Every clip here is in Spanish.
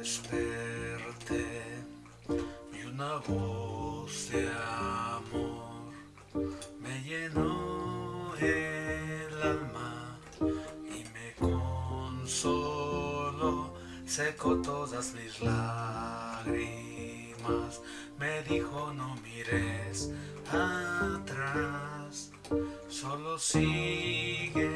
desperté y una voz de amor me llenó el alma y me consoló, secó todas mis lágrimas, me dijo no mires atrás, solo sígueme,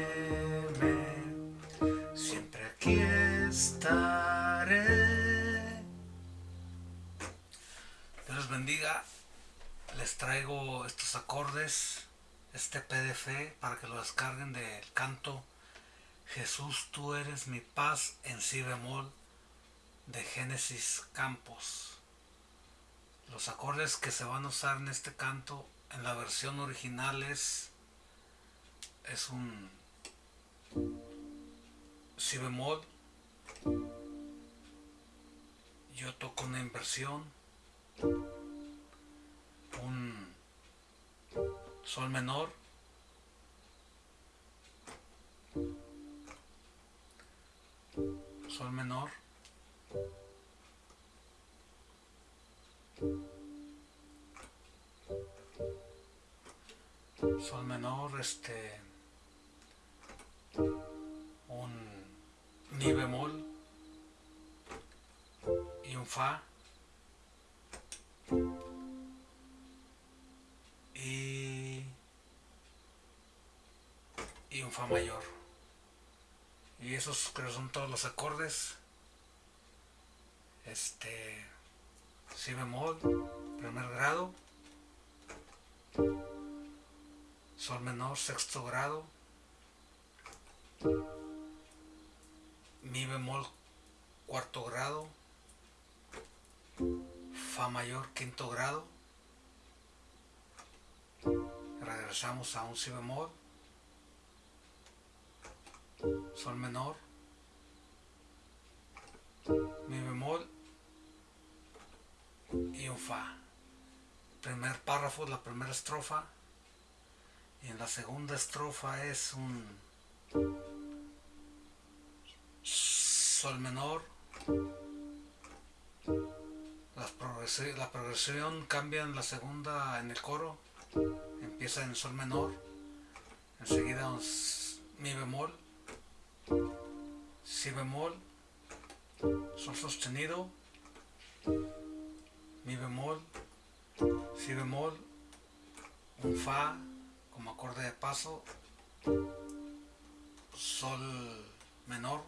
les traigo estos acordes, este PDF para que lo descarguen del canto Jesús, tú eres mi paz en si bemol de Génesis Campos. Los acordes que se van a usar en este canto en la versión original es, es un si bemol. Yo toco una inversión, sol menor, sol menor, sol menor, este, un mi bemol y un fa. Y, y un fa mayor. Y esos creo son todos los acordes. Este si bemol primer grado. Sol menor sexto grado. Mi bemol cuarto grado. Fa mayor quinto grado. Regresamos a un si bemol sol menor. Mi bemol. Y un fa. Primer párrafo la primera estrofa. Y en la segunda estrofa es un sol menor. La progresión cambia en la segunda en el coro. Empieza en sol menor. Enseguida un mi bemol si bemol sol sostenido mi bemol si bemol un fa como acorde de paso sol menor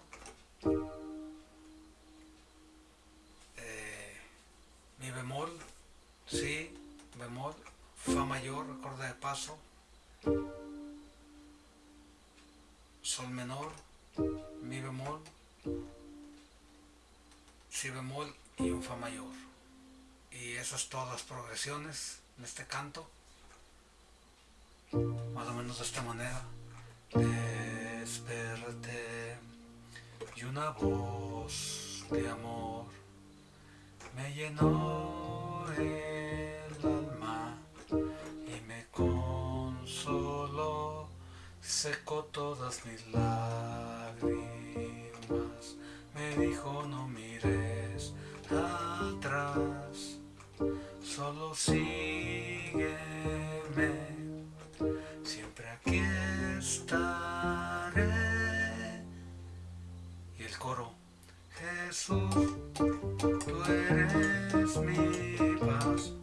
eh, mi bemol si bemol fa mayor acorde de paso sol menor mi bemol si bemol y un fa mayor. Y esas todas las progresiones en este canto más o menos de esta manera. Desperté y una voz de amor me llenó el alma y me consoló secó todas mis lágrimas dijo no mires atrás solo sígueme. Siempre aquí estaré y el coro Jesús tú eres mi paz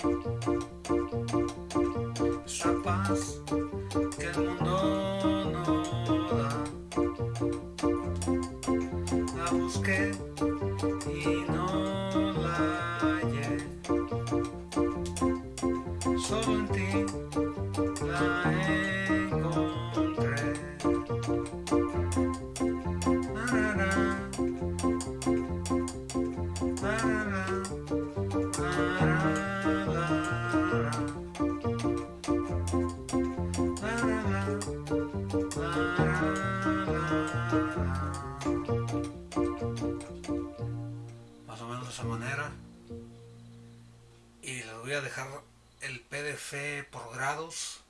esa paz más o menos de esa manera. Y les voy a dejar por grados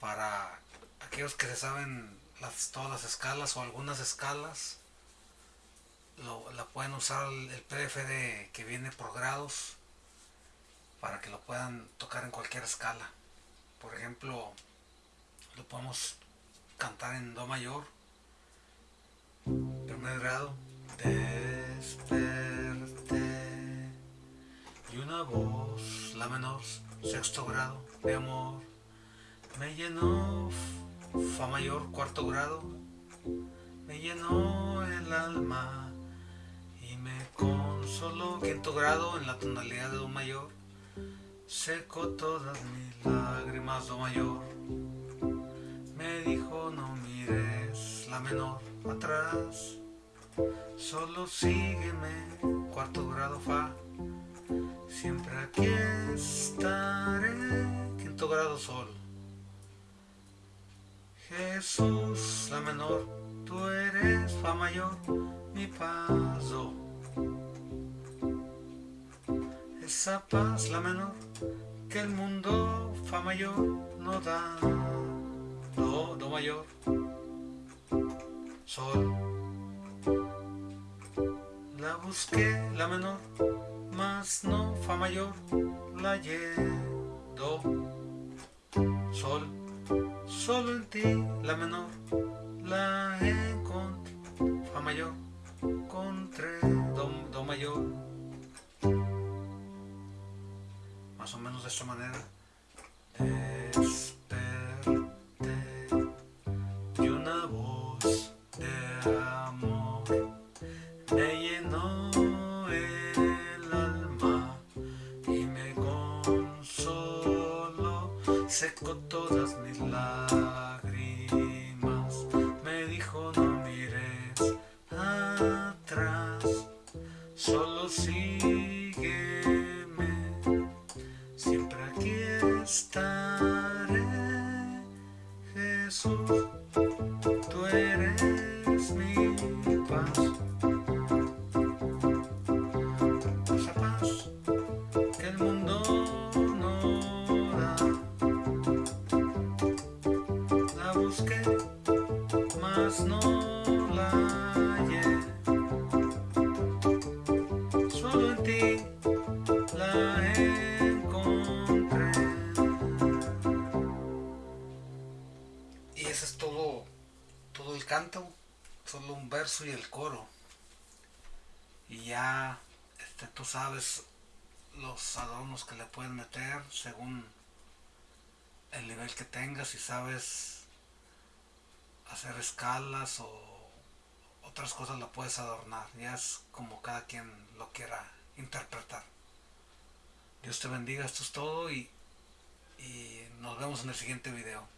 para aquellos que se saben todas las escalas o algunas escalas lo, la pueden usar el, PDF que viene por grados para que lo puedan tocar en cualquier escala. Por ejemplo, lo podemos cantar en Do mayor, primer grado, desperté, y una voz, la menor, sexto grado, de amor, me llenó, Fa mayor, cuarto grado, me llenó el alma y me consoló, quinto grado, en la tonalidad de Do mayor, secó todas mis lágrimas, Do mayor. Me dijo no mires la menor atrás, solo sígueme, cuarto grado Fa. Siempre aquí estaré, quinto grado Sol. Jesús, la menor, tú eres Fa mayor, mi paso. Esa paz, la menor, que el mundo Fa mayor no da. Do, Do mayor, Sol. La busqué, la menor, mas no Fa mayor, la. Do, Sol. Solo en ti, la menor, la encontré. Fa mayor, encontré. Do, do mayor. Más o menos de esta manera. Desperté y una voz verso y el coro. Y ya este, tú sabes los adornos que le puedes meter según el nivel que tengas y sabes hacer escalas o otras cosas la puedes adornar. Ya es como cada quien lo quiera interpretar. Dios te bendiga, esto es todo y, y nos vemos en el siguiente video.